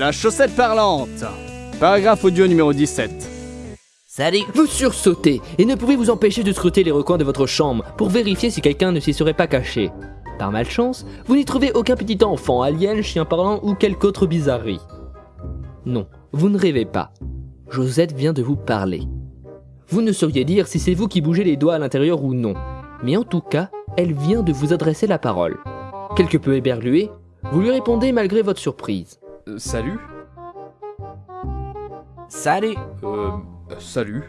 La chaussette parlante. Paragraphe audio numéro 17. Salut Vous sursautez et ne pouvez vous empêcher de scruter les recoins de votre chambre pour vérifier si quelqu'un ne s'y serait pas caché. Par malchance, vous n'y trouvez aucun petit enfant, alien, chien parlant ou quelque autre bizarrerie. Non, vous ne rêvez pas. Josette vient de vous parler. Vous ne sauriez dire si c'est vous qui bougez les doigts à l'intérieur ou non, mais en tout cas, elle vient de vous adresser la parole. Quelque peu éberlué, vous lui répondez malgré votre surprise. Euh, salut Salut Euh. Salut.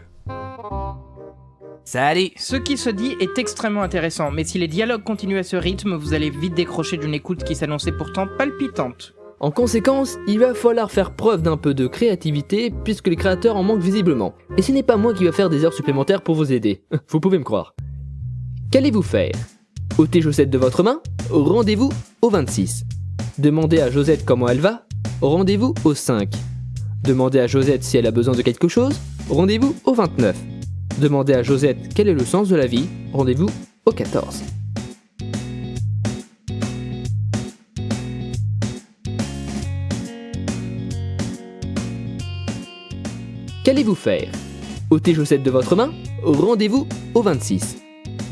Salut Ce qui se dit est extrêmement intéressant, mais si les dialogues continuent à ce rythme, vous allez vite décrocher d'une écoute qui s'annonçait pourtant palpitante. En conséquence, il va falloir faire preuve d'un peu de créativité puisque les créateurs en manquent visiblement. Et ce n'est pas moi qui va faire des heures supplémentaires pour vous aider. Vous pouvez me croire. Qu'allez-vous faire? Ôter Josette de votre main? Rendez-vous au 26. Demandez à Josette comment elle va Rendez-vous au 5. Demandez à Josette si elle a besoin de quelque chose Rendez-vous au 29. Demandez à Josette quel est le sens de la vie Rendez-vous au 14. Qu'allez-vous faire? Ôter Josette de votre main? Rendez-vous au 26.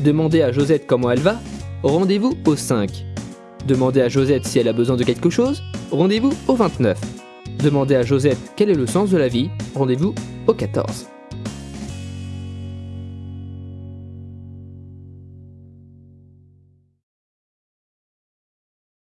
Demandez à Josette comment elle va? Rendez-vous au 5. Demandez à Josette si elle a besoin de quelque chose Rendez-vous au 29. Demandez à Josette quel est le sens de la vie Rendez-vous au 14.